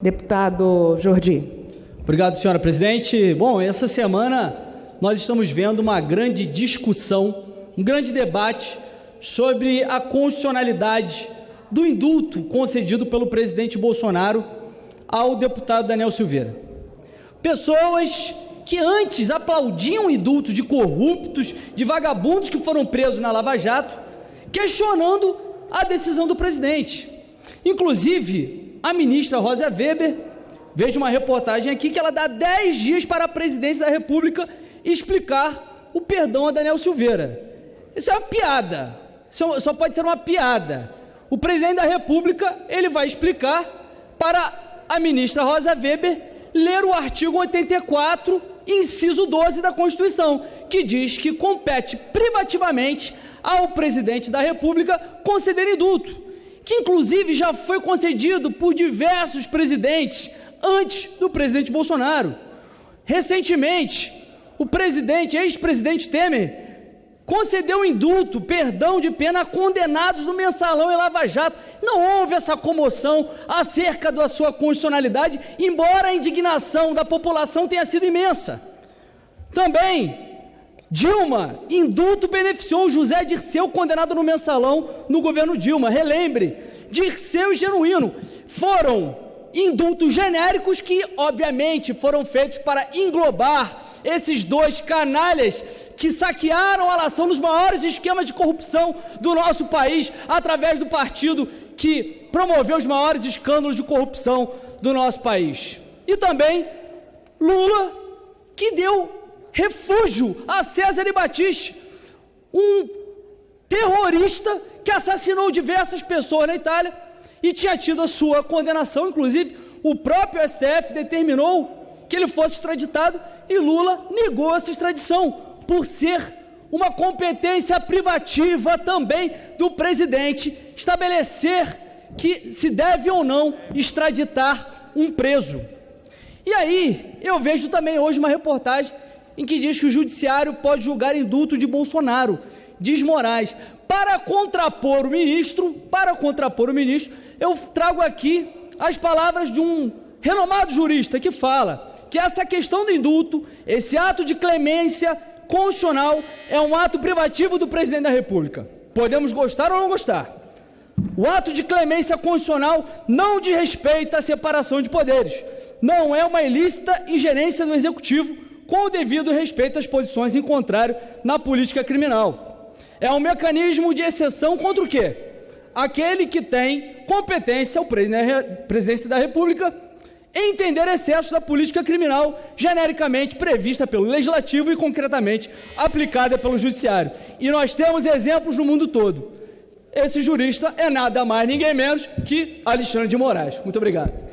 Deputado Jordi. Obrigado, senhora presidente. Bom, essa semana nós estamos vendo uma grande discussão, um grande debate sobre a constitucionalidade do indulto concedido pelo presidente Bolsonaro ao deputado Daniel Silveira. Pessoas que antes aplaudiam o indulto de corruptos, de vagabundos que foram presos na Lava Jato, questionando a decisão do presidente. Inclusive, a ministra Rosa Weber, vejo uma reportagem aqui que ela dá 10 dias para a presidência da República explicar o perdão a Daniel Silveira. Isso é uma piada. Isso só pode ser uma piada. O presidente da República, ele vai explicar para a ministra Rosa Weber ler o artigo 84, inciso 12 da Constituição, que diz que compete privativamente ao presidente da República conceder indulto que inclusive já foi concedido por diversos presidentes antes do presidente Bolsonaro. Recentemente, o presidente, ex-presidente Temer, concedeu indulto, perdão de pena a condenados no mensalão e Lava Jato. Não houve essa comoção acerca da sua constitucionalidade, embora a indignação da população tenha sido imensa. Também Dilma, indulto beneficiou José Dirceu, condenado no mensalão no governo Dilma. Relembre, Dirceu e Genuíno foram indultos genéricos que, obviamente, foram feitos para englobar esses dois canalhas que saquearam a nação dos maiores esquemas de corrupção do nosso país através do partido que promoveu os maiores escândalos de corrupção do nosso país. E também Lula, que deu refúgio a César e Batiste, um terrorista que assassinou diversas pessoas na Itália e tinha tido a sua condenação, inclusive o próprio STF determinou que ele fosse extraditado e Lula negou essa extradição por ser uma competência privativa também do presidente estabelecer que se deve ou não extraditar um preso. E aí, eu vejo também hoje uma reportagem em que diz que o judiciário pode julgar indulto de Bolsonaro, diz Moraes. Para contrapor o ministro, para contrapor o ministro, eu trago aqui as palavras de um renomado jurista que fala que essa questão do indulto, esse ato de clemência constitucional é um ato privativo do presidente da República. Podemos gostar ou não gostar. O ato de clemência constitucional não diz respeito à separação de poderes. Não é uma ilícita ingerência do executivo com o devido respeito às posições em contrário na política criminal. É um mecanismo de exceção contra o quê? Aquele que tem competência, o presidente da República, entender excessos da política criminal genericamente prevista pelo Legislativo e concretamente aplicada pelo Judiciário. E nós temos exemplos no mundo todo. Esse jurista é nada mais, ninguém menos que Alexandre de Moraes. Muito obrigado.